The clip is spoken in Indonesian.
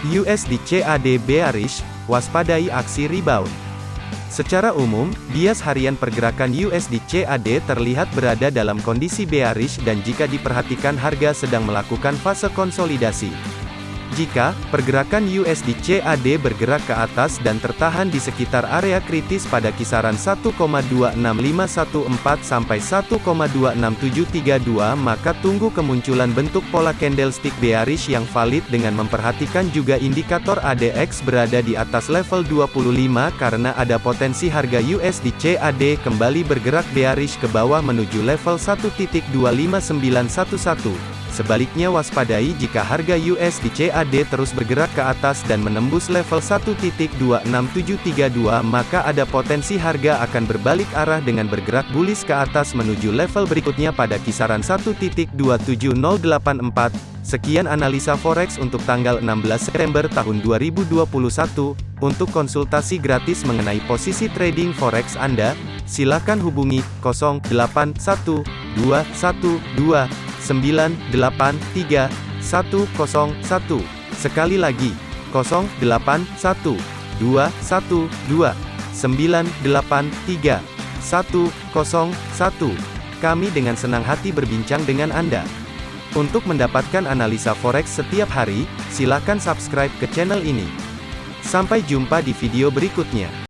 USD CAD bearish, waspadai aksi rebound. Secara umum, bias harian pergerakan USD CAD terlihat berada dalam kondisi bearish dan jika diperhatikan harga sedang melakukan fase konsolidasi. Jika pergerakan USD CAD bergerak ke atas dan tertahan di sekitar area kritis pada kisaran 1,26514 sampai 1,26732 maka tunggu kemunculan bentuk pola candlestick bearish yang valid dengan memperhatikan juga indikator ADX berada di atas level 25 karena ada potensi harga USD CAD kembali bergerak bearish ke bawah menuju level 1.25911. Sebaliknya waspadai jika harga USD CAD terus bergerak ke atas dan menembus level 1.26732 maka ada potensi harga akan berbalik arah dengan bergerak bullish ke atas menuju level berikutnya pada kisaran 1.27084. Sekian analisa forex untuk tanggal 16 September tahun 2021. Untuk konsultasi gratis mengenai posisi trading forex Anda, silakan hubungi 081212 983 101. Sekali lagi, 081 212 983 101. Kami dengan senang hati berbincang dengan Anda. Untuk mendapatkan analisa forex setiap hari, silakan subscribe ke channel ini. Sampai jumpa di video berikutnya.